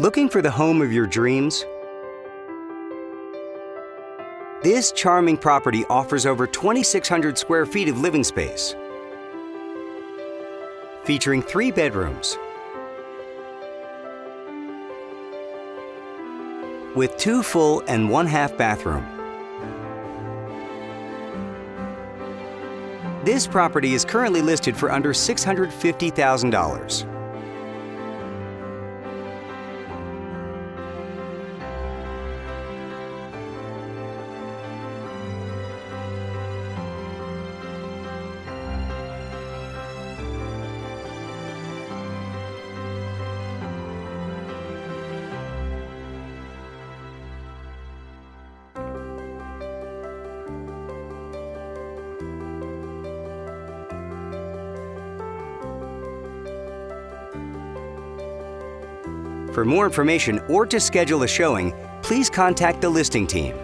Looking for the home of your dreams? This charming property offers over 2,600 square feet of living space, featuring three bedrooms, with two full and one half bathroom. This property is currently listed for under $650,000. For more information or to schedule a showing, please contact the listing team.